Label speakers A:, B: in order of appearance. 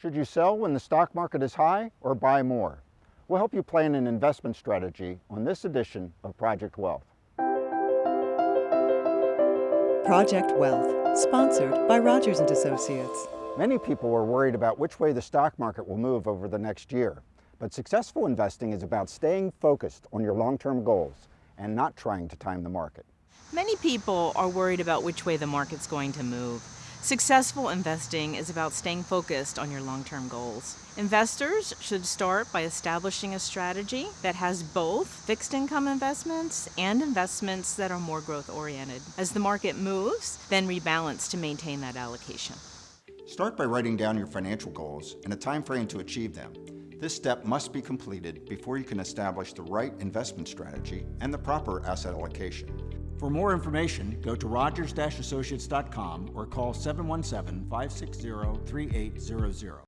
A: Should you sell when the stock market is high or buy more? We'll help you plan an investment strategy on this edition of Project Wealth.
B: Project Wealth, sponsored by Rogers and Associates.
A: Many people are worried about which way the stock market will move over the next year. But successful investing is about staying focused on your long-term goals and not trying to time the market.
C: Many people are worried about which way the market's going to move. Successful investing is about staying focused on your long-term goals. Investors should start by establishing a strategy that has both fixed income investments and investments that are more growth oriented. As the market moves, then rebalance to maintain that allocation.
A: Start by writing down your financial goals and a time frame to achieve them. This step must be completed before you can establish the right investment strategy and the proper asset allocation.
D: For more information, go to rogers-associates.com or call 717-560-3800.